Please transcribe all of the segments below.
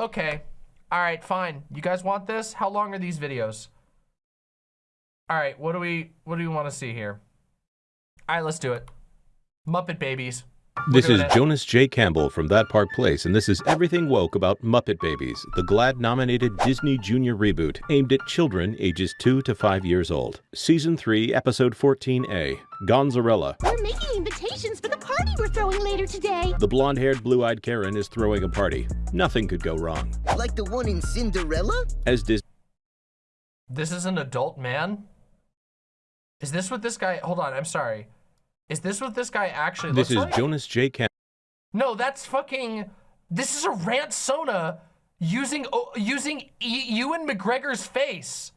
Okay. All right, fine. You guys want this? How long are these videos? All right, what do we what do we want to see here? All right, let's do it. Muppet Babies. We're This is doing it. Jonas J. Campbell from That Park Place, and this is Everything Woke about Muppet Babies, the GLAD-nominated Disney Junior reboot aimed at children ages 2 to 5 years old. Season 3, Episode 14A, Gonzarella. We're making invitations for the party we're throwing later today. The blonde-haired, blue-eyed Karen is throwing a party. Nothing could go wrong. Like the one in Cinderella? As Disney This is an adult man? Is this what this guy Hold on, I'm sorry. Is this what this guy actually This is looks like? Jonas J. Campbell. No, that's fucking. This is a rant Sona using oh, using e Ewan McGregor's face.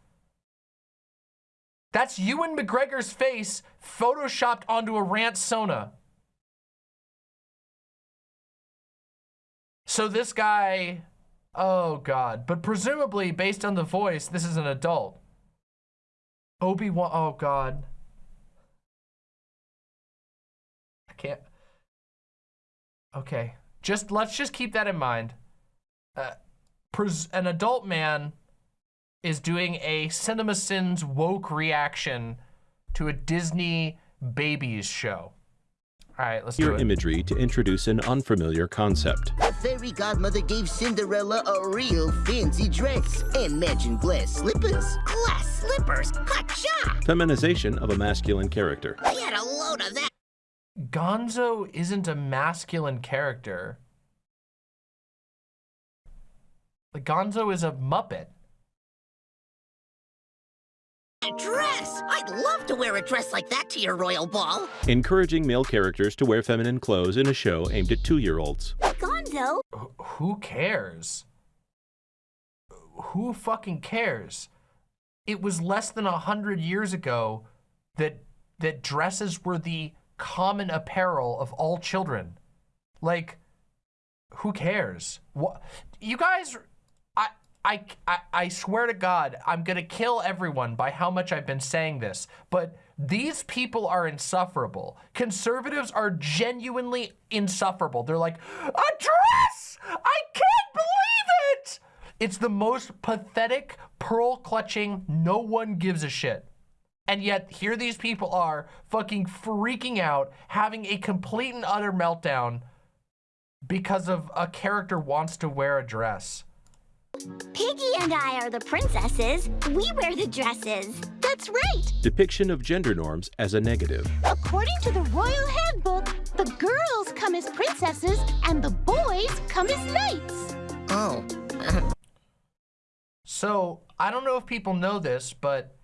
That's Ewan McGregor's face photoshopped onto a rant Sona. So this guy, oh god, but presumably based on the voice, this is an adult. Obi Wan, oh god. Can't. Okay, just let's just keep that in mind. Uh, pres- an adult man is doing a CinemaSins woke reaction to a Disney babies show. All right, let's do your it. imagery to introduce an unfamiliar concept. The fairy godmother gave Cinderella a real fancy dress and matching glass slippers. Glass slippers. Hacha! Feminization of a masculine character. I had a load of that. Gonzo isn't a masculine character. Like Gonzo is a Muppet. A dress. I'd love to wear a dress like that to your royal ball. Encouraging male characters to wear feminine clothes in a show aimed at two-year-olds. Gonzo. Wh- Who cares? Who fucking cares? It was less than a hundred years ago that that dresses were the common apparel of all children. Like, who cares? What you guys? I I I, swear to God, I'm gonna kill everyone by how much I've been saying this. But these people are insufferable. Conservatives are genuinely insufferable. They're like, a dress! I can't believe it! It's the most pathetic, pearl clutching, no one gives a shit. And yet, here these people are fucking freaking out, having a complete and utter meltdown because of a character wants to wear a dress. Piggy and I are the princesses. We wear the dresses. That's right. Depiction of gender norms as a negative. According to the royal handbook, the girls come as princesses and the boys come as knights. Oh, So, I don't know if people know this, but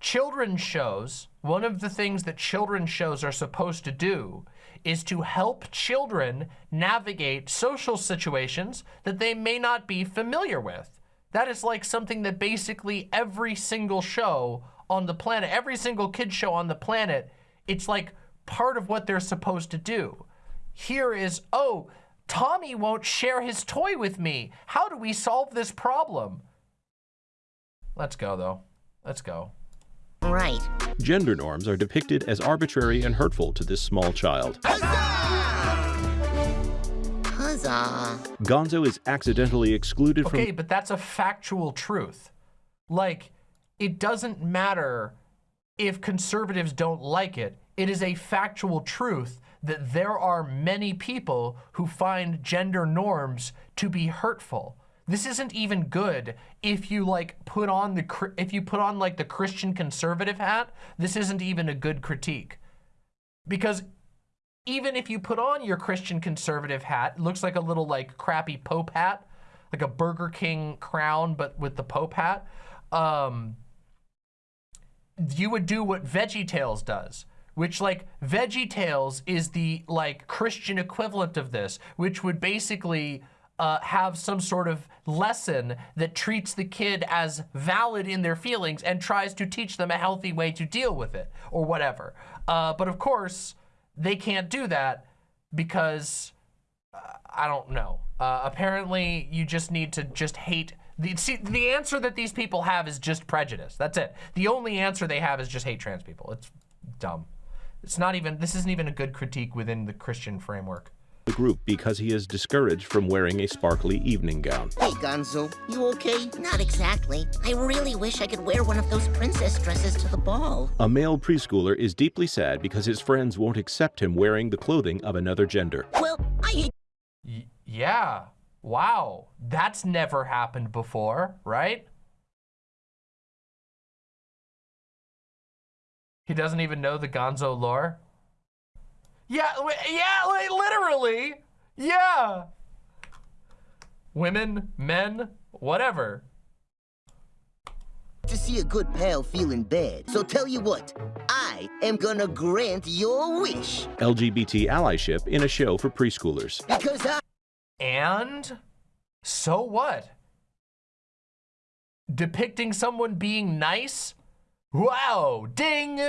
children's shows, one of the things that children's shows are supposed to do is to help children navigate social situations that they may not be familiar with. That is like something that basically every single show on the planet, every single kid show on the planet, it's like part of what they're supposed to do. Here is, oh, Tommy won't share his toy with me. How do we solve this problem? Let's go, though. Let's go. Right. Gender norms are depicted as arbitrary and hurtful to this small child. Huzzah. Huzzah! Gonzo is accidentally excluded from- Okay, but that's a factual truth. Like, it doesn't matter if conservatives don't like it. It is a factual truth that there are many people who find gender norms to be hurtful. This isn't even good if you like put on the if you put on like the Christian conservative hat. This isn't even a good critique. Because even if you put on your Christian conservative hat, it looks like a little like crappy Pope hat, like a Burger King crown, but with the Pope hat. Um, you would do what VeggieTales does, which like VeggieTales is the like Christian equivalent of this, which would basically uh, have some sort of lesson that treats the kid as valid in their feelings and tries to teach them a healthy way to deal with it or whatever. Uh, but of course, they can't do that because uh, I don't know. Uh, apparently, you just need to just hate. The, see, the answer that these people have is just prejudice. That's it. The only answer they have is just hate trans people. It's dumb. It's not even, this isn't even a good critique within the Christian framework. The group because he is discouraged from wearing a sparkly evening gown. Hey, Gonzo, you okay? Not exactly. I really wish I could wear one of those princess dresses to the ball. A male preschooler is deeply sad because his friends won't accept him wearing the clothing of another gender. Well, I hate Y- yeah. Wow. That's never happened before, right? He doesn't even know the Gonzo lore. Yeah, yeah, li- literally. Yeah. Women, men, whatever. To see a good pal feeling bad. So tell you what, I am gonna grant your wish. LGBT allyship in a show for preschoolers. Because I And so what? Depicting someone being nice? Wow, ding.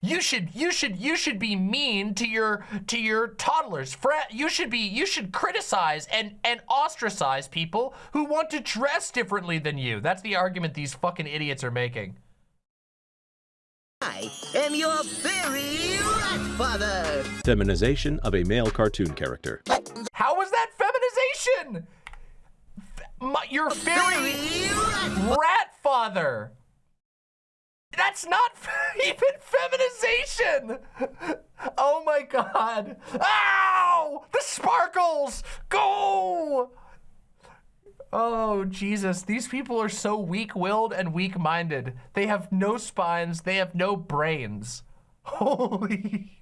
You should you should you should be mean to your to your toddlers. Fred, you should be you should criticize and and ostracize people who want to dress differently than you. That's the argument these fucking idiots are making. I am your fairy rat father. Feminization of a male cartoon character. How was that feminization? F- my, your fairy Fairy rat rat father. That's not even feminization. Oh my god. Ow! The sparkles! Go! Oh, Jesus. These people are so weak-willed and weak-minded. They have no spines. They have no brains. Holy...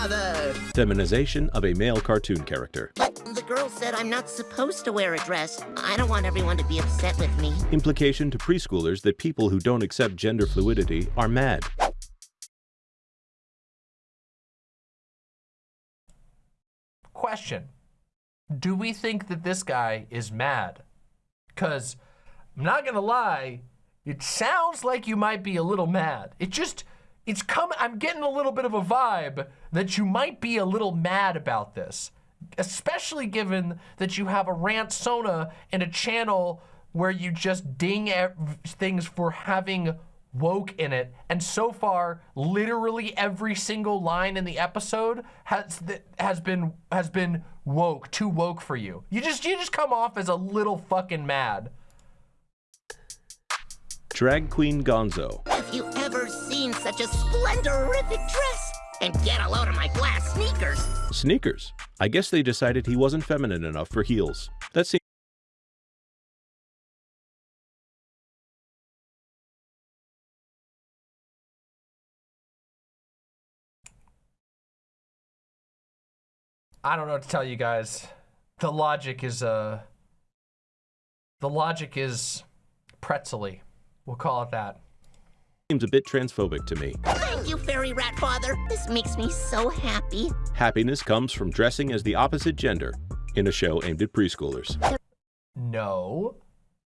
father. Feminization of a male cartoon character. But the girl said I'm not supposed to wear a dress. I don't want everyone to be upset with me. Implication to preschoolers that people who don't accept gender fluidity are mad. question do we think that this guy is mad because i'm not gonna lie it sounds like you might be a little mad it just it's coming i'm getting a little bit of a vibe that you might be a little mad about this especially given that you have a rant sona and a channel where you just ding things for having woke in it. And so far literally every single line in the episode has has been has been woke too woke for you. You just you just come off as a little fucking mad. Drag Queen Gonzo. Have you ever seen such a splendorific dress? And get a load of my glass sneakers. Sneakers. I guess they decided he wasn't feminine enough for heels. That seems i don't know what to tell you guys the logic is uh the logic is pretzely we'll call it that a bit transphobic to me. Thank you, fairy rat father. This makes me so happy. Happiness comes from dressing as the opposite gender in a show aimed at preschoolers. No.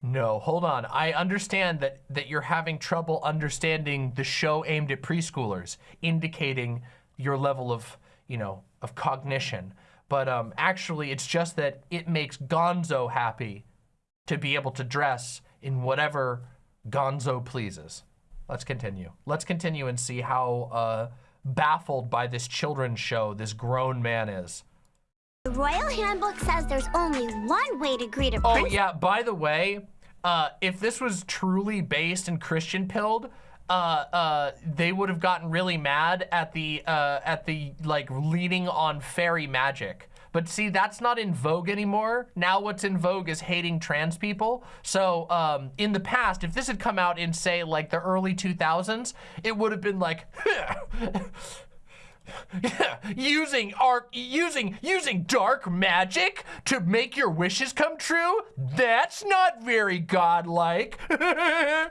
No, hold on. I understand that that you're having trouble understanding the show aimed at preschoolers, indicating your level of, you know, of cognition. But um actually it's just that it makes Gonzo happy to be able to dress in whatever Gonzo pleases. Let's continue. Let's continue and see how uh baffled by this children's show this grown man is. The Royal Handbook says there's only one way to greet a Oh prince. yeah, by the way, uh, if this was truly based in Christian pilled, uh, uh, they would have gotten really mad at the uh, at the like leaning on fairy magic. But see, that's not in vogue anymore. Now what's in vogue is hating trans people. So um, in the past, if this had come out in say like the early 2000s, it would have been like using art using using dark magic to make your wishes come true that's not very godlike.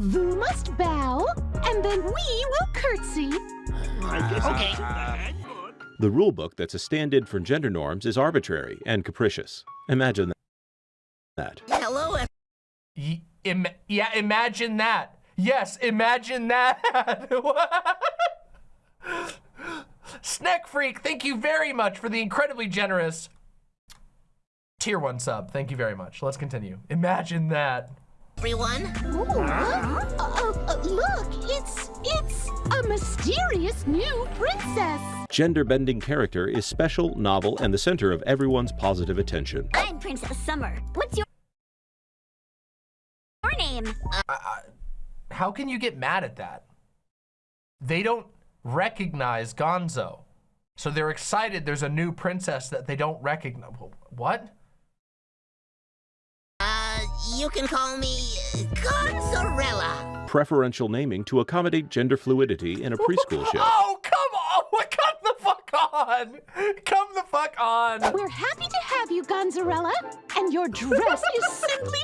You must bow, and then we will curtsy. Okay. The rulebook that's a stand-in for gender norms is arbitrary and capricious. Imagine that. Hello, Y- im- yeah imagine that yes imagine that snack freak thank you very much for the incredibly generous tier one sub thank you very much let's continue imagine that everyone. Ooh, uh, uh, uh, look, it's it's a mysterious new princess. Gender bending character is special, novel, and the center of everyone's positive attention. I'm Princess Summer. What's your your name? How can you get mad at that? They don't recognize Gonzo. So they're excited there's a new princess that they don't recognize. What? You can call me Gonzarella. Preferential naming to accommodate gender fluidity in a preschool show. Oh, come on! Come the fuck on! Come the fuck on! We're happy to have you, Gonzarella, and your dress is simply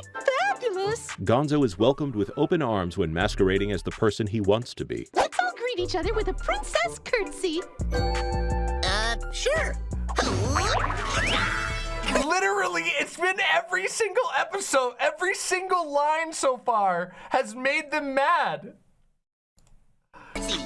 fabulous. Gonzo is welcomed with open arms when masquerading as the person he wants to be. Let's all greet each other with a princess curtsy. Uh, sure. Literally, it's been every single episode, every single line so far has made them mad. See,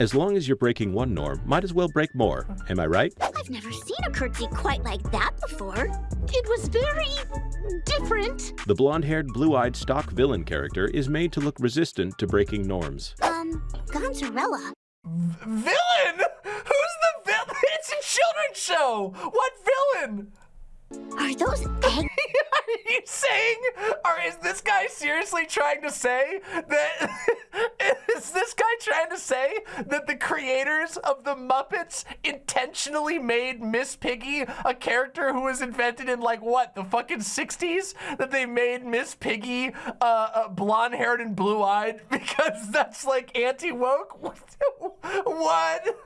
As long as you're breaking one norm, might as well break more. Am I right? I've never seen a curtsy quite like that before. It was very different. The blonde haired, blue eyed stock villain character is made to look resistant to breaking norms. Um, Gonzarella. Villain? Who's the villain? It's a children's show. What villain? Are those eggs? Are you saying, or is this guy seriously trying to say that, is this guy trying to say that the creators of the Muppets intentionally made Miss Piggy a character who was invented in like what, the fucking 60s? That they made Miss Piggy uh, uh, blonde haired and blue eyed because that's like anti woke? What? What?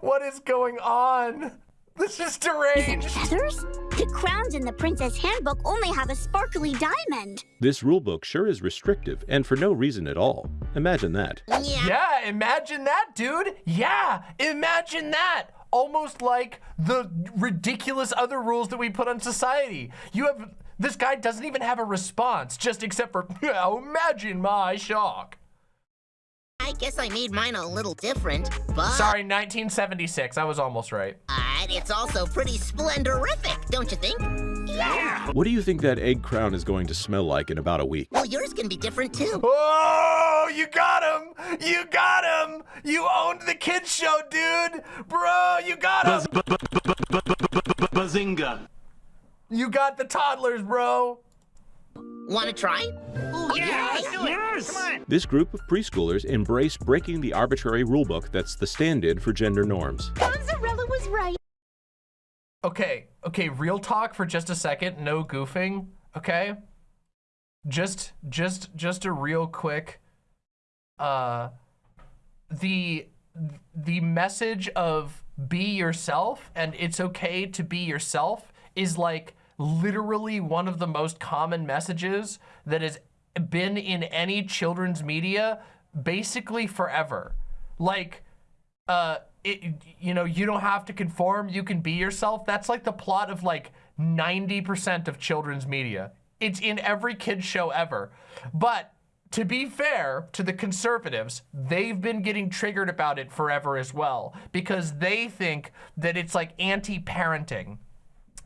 What is going on? This is deranged. Feathers? The crowns in the Princess Handbook only have a sparkly diamond. This rulebook sure is restrictive, and for no reason at all. Imagine that. yeah. Yeah, imagine that, dude. Yeah, imagine that. Almost like the ridiculous other rules that we put on society. You have this guy doesn't even have a response, just except for "Yeah, imagine my shock. I guess I made mine a little different, but Sorry, 1976. I was almost right. uh, it's also pretty splendorific, don't you think? Yeah! What do you think that egg crown is going to smell like in about a week? Well, yours can be different too. Oh, you got him! You got him! You owned the kids show, dude! Bro, you got him! Bazinga. You got the toddlers, bro! Want to try? Yes! Yes! Come on! This group of preschoolers embrace breaking the arbitrary rulebook that's the stand in for gender norms. Gonzarella was right. Okay, okay, real talk for just a second, no goofing, okay? Just just just a real quick uh the the message of be yourself and it's okay to be yourself is like literally one of the most common messages that has been in any children's media basically forever. Like uh, it, you know, you don't have to conform. You can be yourself. That's like the plot of like 90% of children's media. It's in every kid's show ever. But to be fair to the conservatives, they've been getting triggered about it forever as well because they think that it's like anti-parenting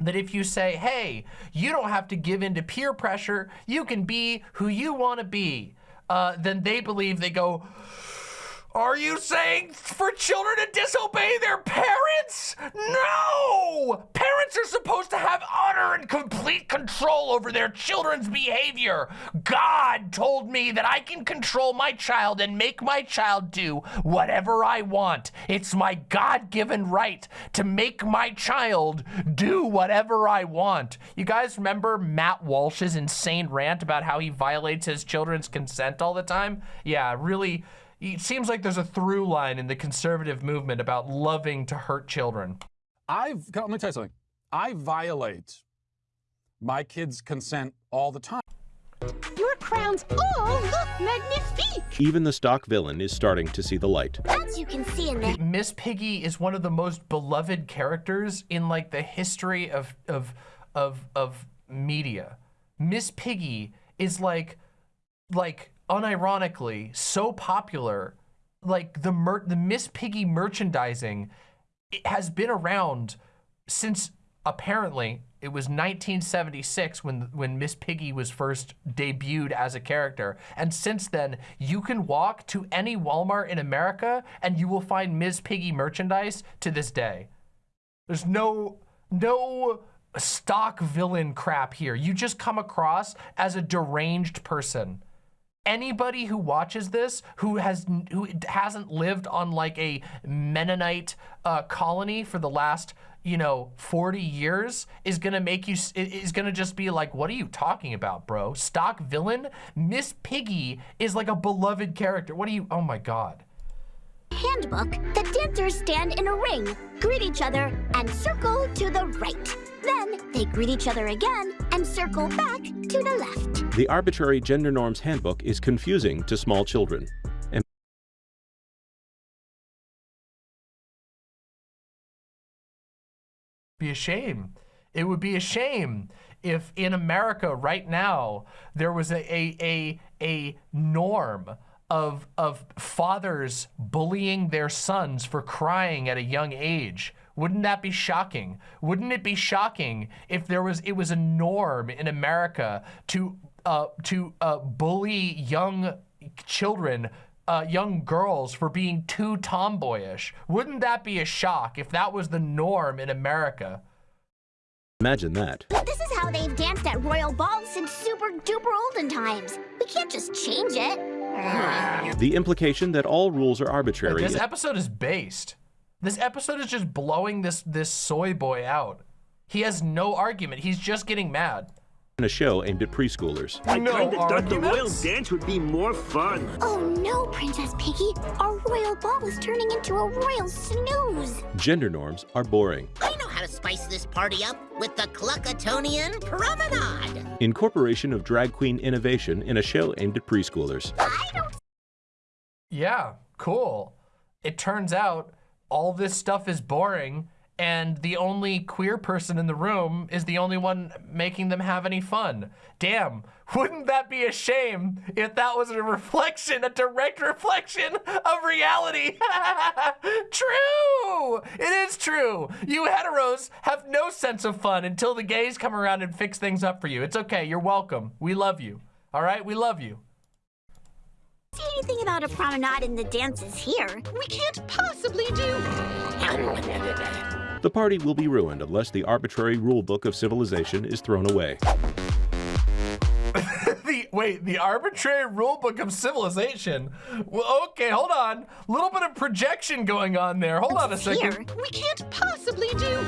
that if you say, hey, you don't have to give in to peer pressure, you can be who you want to be, uh, then they believe they go, are you saying for children to disobey their parents? No! Parents are supposed to have utter and complete control over their children's behavior. God told me that I can control my child and make my child do whatever I want. It's my God given right to make my child do whatever I want. You guys remember Matt Walsh's insane rant about how he violates his children's consent all the time? Yeah, really it seems like there's a through line in the conservative movement about loving to hurt children. I've, let me tell you something. I violate my kids' consent all the time. Your crowns all look magnifique. Even the stock villain is starting to see the light. As you can see in the Miss Piggy is one of the most beloved characters in like the history of of of of media. Miss Piggy is like like unironically so popular like the mer- the Miss Piggy merchandising it has been around since apparently it was 1976 when when Miss Piggy was first debuted as a character. And since then, you can walk to any Walmart in America and you will find Miss Piggy merchandise to this day. There's no no stock villain crap here. You just come across as a deranged person anybody who watches this who has who hasn't lived on like a Mennonite uh, colony for the last you know 40 years is gonna make you is gonna just be like what are you talking about bro? Stock villain? Miss Piggy is like a beloved character. What are you oh my god handbook the dancers stand in a ring greet each other and circle to the right then they greet each other again and circle back to the left. The arbitrary gender norms handbook is confusing to small children. And be a shame. It would be a shame if in America right now there was a a a, a norm of of fathers bullying their sons for crying at a young age wouldn't that be shocking? Wouldn't it be shocking if there was it was a norm in America to uh, to uh, bully young children, uh, young girls for being too tomboyish? Wouldn't that be a shock if that was the norm in America? Imagine that. But This is how they've danced at royal balls since super duper olden times. We can't just change it. The implication that all rules are arbitrary. This episode is based. This episode is just blowing this this soy boy out. He has no argument. He's just getting mad. In a show aimed at preschoolers. I no kinda thought the royal dance would be more fun. Oh no, Princess Piggy. Our royal ball is turning into a royal snooze. Gender norms are boring. I know how to spice this party up with the Cluckatonian Promenade. Incorporation of drag queen innovation in a show aimed at preschoolers. I don't Yeah, cool. It turns out all this stuff is boring and the only queer person in the room is the only one making them have any fun. Damn, wouldn't that be a shame if that was a reflection, a direct reflection of reality? true! It is true. You heteros have no sense of fun until the gays come around and fix things up for you. It's okay, you're welcome. We love you. All right, we love you. see anything about a promenade in the dances here. We can't possibly do. The party will be ruined unless the arbitrary rule book of civilization is thrown away. The wait, the arbitrary rule book of civilization. Well, okay, hold on. A Little bit of projection going on there. Hold on a second. Here, second. We can't possibly do.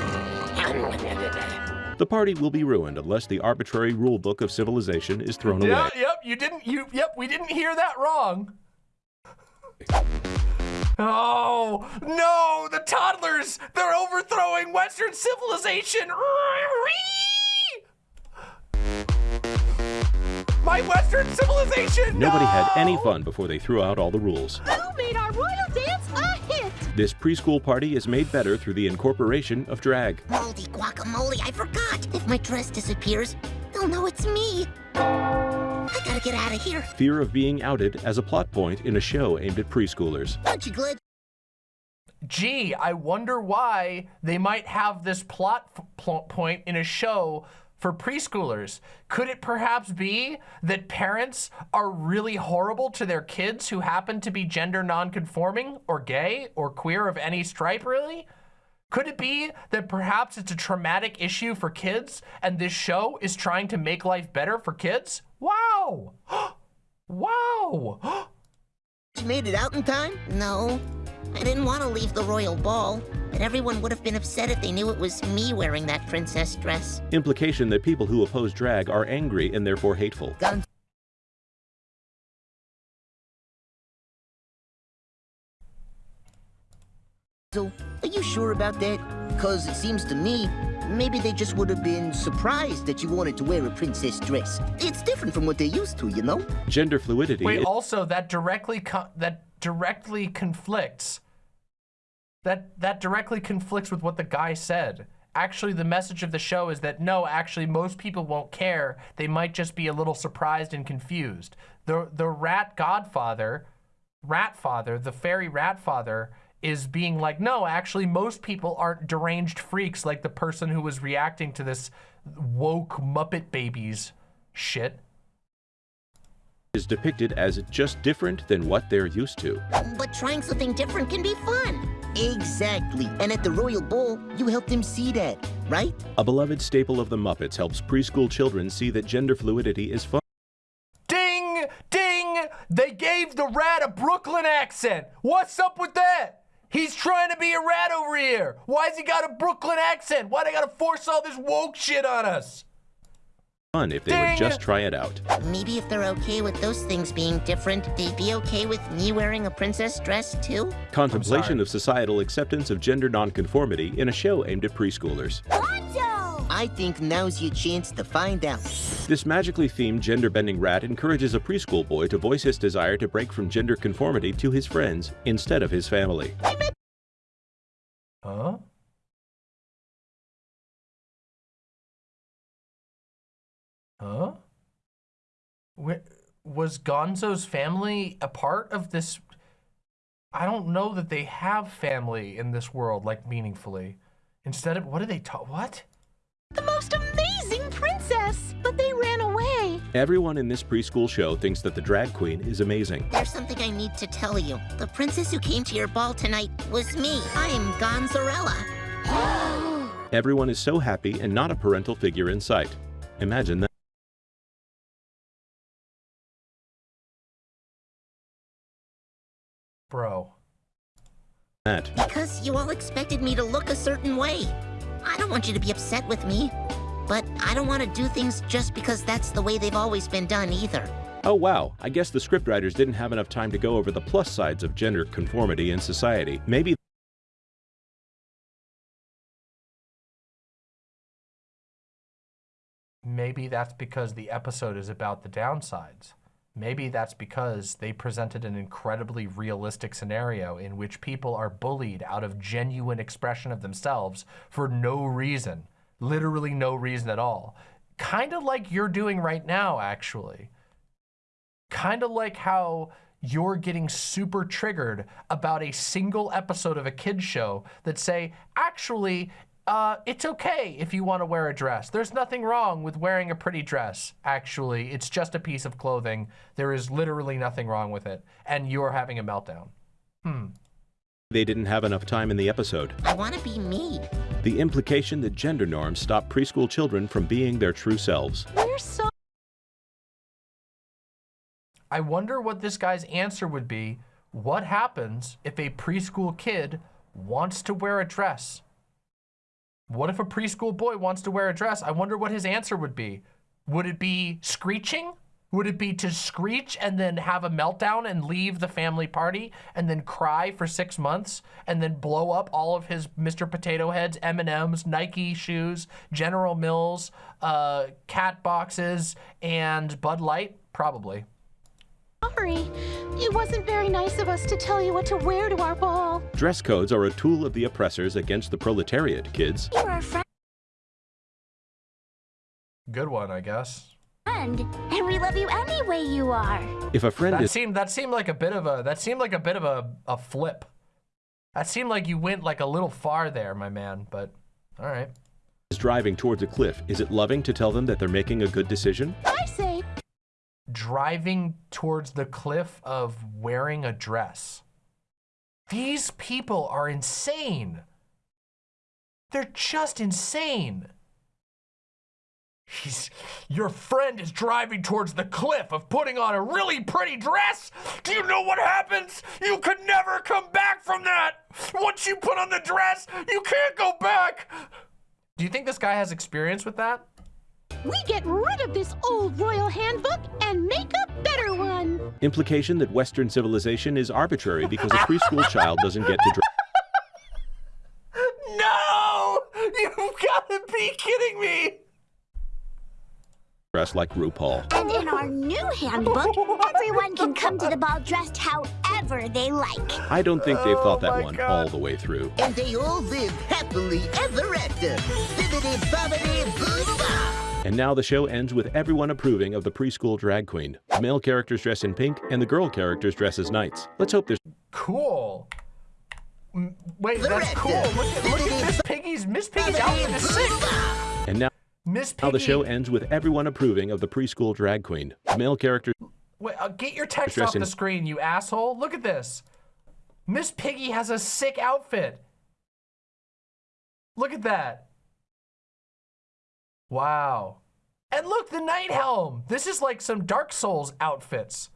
The party will be ruined unless the arbitrary rulebook of civilization is thrown Yeah, away. yep, you didn't you yep, we didn't hear that wrong. Oh, no, the toddlers, they're overthrowing Western civilization. My Western civilization. Nobody had any fun before they threw out all the rules. Who made our royal dance a hit? This preschool party is made better through the incorporation of drag. Moldy guacamole, I forgot. If my dress disappears, they'll know it's me. I gotta get out of here. Fear of being outed as a plot point in a show aimed at preschoolers. Don't you, Glid? gee, I wonder why they might have this plot f- point in a show for preschoolers. Could it perhaps be that parents are really horrible to their kids who happen to be gender nonconforming or gay or queer of any stripe, really? Could it be that perhaps it's a traumatic issue for kids and this show is trying to make life better for kids? Wow! wow! You made it out in time? No, I didn't want to leave the royal ball, but everyone would have been upset if they knew it was me wearing that princess dress. Implication that people who oppose drag are angry and therefore hateful. Got So, are you sure about that? Because it seems to me, maybe they just would have been surprised that you wanted to wear a princess dress. It's different from what they're used to, you know? Gender fluidity Wait, also that directly that directly conflicts. That that directly conflicts with what the guy said. Actually, the message of the show is that no, actually, most people won't care. They might just be a little surprised and confused. The the rat godfather, rat father, the fairy rat father is being like, no, actually, most people aren't deranged freaks like the person who was reacting to this woke Muppet Babies shit. Is depicted as just different than what they're used to. But trying something different can be fun. Exactly. And at the Royal Ball, you helped him see that, right? A beloved staple of the Muppets helps preschool children see that gender fluidity is fun. Ding! Ding! They gave the rat a Brooklyn accent. What's up with that? He's trying to be a rat over here. Why's he got a Brooklyn accent? Why'd they gotta force all this woke shit on us? Fun if they Dang. would just try it out. Maybe if they're okay with those things being different, they'd be okay with me wearing a princess dress too? Contemplation of societal acceptance of gender nonconformity in a show aimed at preschoolers. Gonzo! I think now's your chance to find out. This magically themed gender bending rat encourages a preschool boy to voice his desire to break from gender conformity to his friends instead of his family. Huh? Huh? Wh- was Gonzo's family a part of this? I don't know that they have family in this world, like meaningfully. Instead of, what do they talk? What? The most amazing princess! But they ran away. Everyone in this preschool show thinks that the drag queen is amazing. There's something I need to tell you. The princess who came to your ball tonight was me. I'm Gonzarella. Everyone is so happy and not a parental figure in sight. Imagine that. Bro. that. Because you all expected me to look a certain way. I don't want you to be upset with me. But I don't want to do things just because that's the way they've always been done either. Oh wow, I guess the scriptwriters didn't have enough time to go over the plus sides of gender conformity in society. Maybe Maybe that's because the episode is about the downsides. Maybe that's because they presented an incredibly realistic scenario in which people are bullied out of genuine expression of themselves for no reason. Literally no reason at all. Kind of like you're doing right now, actually. Kind of like how you're getting super triggered about a single episode of a kid's show that say, actually, uh, it's okay if you want to wear a dress. There's nothing wrong with wearing a pretty dress, actually. It's just a piece of clothing. There is literally nothing wrong with it. And you're having a meltdown. Hmm. they didn't have enough time in the episode. I want to be me. The implication that gender norms stop preschool children from being their true selves. We're so I wonder what this guy's answer would be. What happens if a preschool kid wants to wear a dress? What if a preschool boy wants to wear a dress? I wonder what his answer would be. Would it be screeching? Would it be to screech and then have a meltdown and leave the family party and then cry for six months and then blow up all of his Mr. Potato Heads, M&Ms, Nike shoes, General Mills, uh, cat boxes, and Bud Light? Probably. Sorry. It wasn't very nice of us to tell you what to wear to our ball. Dress codes are a tool of the oppressors against the proletariat, kids. You're our friend, Good one, I guess. and we love you any way you are. If a friend That is seemed that seemed like a bit of a that seemed like a bit of a, a flip. That seemed like you went like a little far there, my man, but all right. Is driving towards a cliff, is it loving to tell them that they're making a good decision? I say, Driving towards the cliff of wearing a dress. These people are insane. They're just insane. He's, your friend is driving towards the cliff of putting on a really pretty dress. Do you know what happens? You could never come back from that. Once you put on the dress, you can't go back. Do you think this guy has experience with that? We get rid of this old royal handbook and make a better one. Implication that Western civilization is arbitrary because a preschool child doesn't get to dress. No! You've got to be kidding me! dress like RuPaul. And in our new handbook, everyone can come to the ball dressed however they like. I don't think they've thought Oh that one God. all the way through. And they all live happily ever after. Bibbidi bobbidi boo bop. And now the show ends with everyone approving of the preschool drag queen. The male characters dress in pink and the girl characters dress as knights. Let's hope there's Cool. mm, wait, that's cool. Look at, look at Miss Piggy's Miss Piggy's outfit is sick. And now, Miss now the show ends with everyone approving of the preschool drag queen. Male characters Wait, uh, get your text off the screen, you asshole. Look at this. Miss Piggy has a sick outfit. Look at that. Wow. And look, the knight helm. This is like some Dark Souls outfits.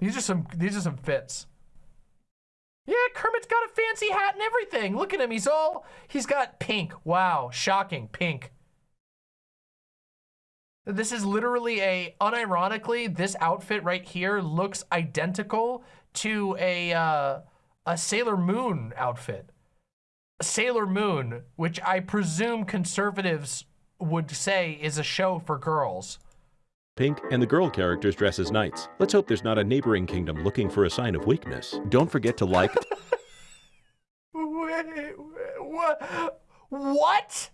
These are some these are some fits. Yeah, Kermit's got a fancy hat and everything. Look at him. He's all he's got pink. Wow, shocking pink. This is literally a, unironically, this outfit right here looks identical to a, uh, a Sailor Moon outfit. Sailor Moon, which I presume conservatives would say is a show for girls. pink and the girl characters dress as knights. Let's hope there's not a neighboring kingdom looking for a sign of weakness. Don't forget to like, Wait, what? What?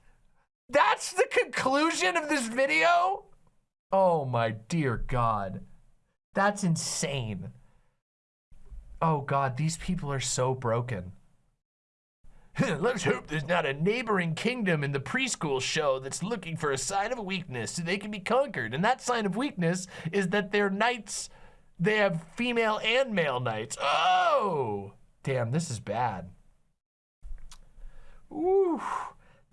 That's the conclusion of this video? Oh my dear God. That's insane. Oh God, these people are so broken. Let's hope there's not a neighboring kingdom in the preschool show that's looking for a sign of weakness so they can be conquered. And that sign of weakness is that their knights, they have female and male knights. Oh! Damn, this is bad. Ooh,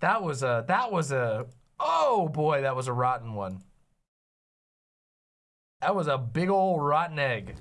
that was a that was a oh boy, that was a rotten one. That was a big old rotten egg.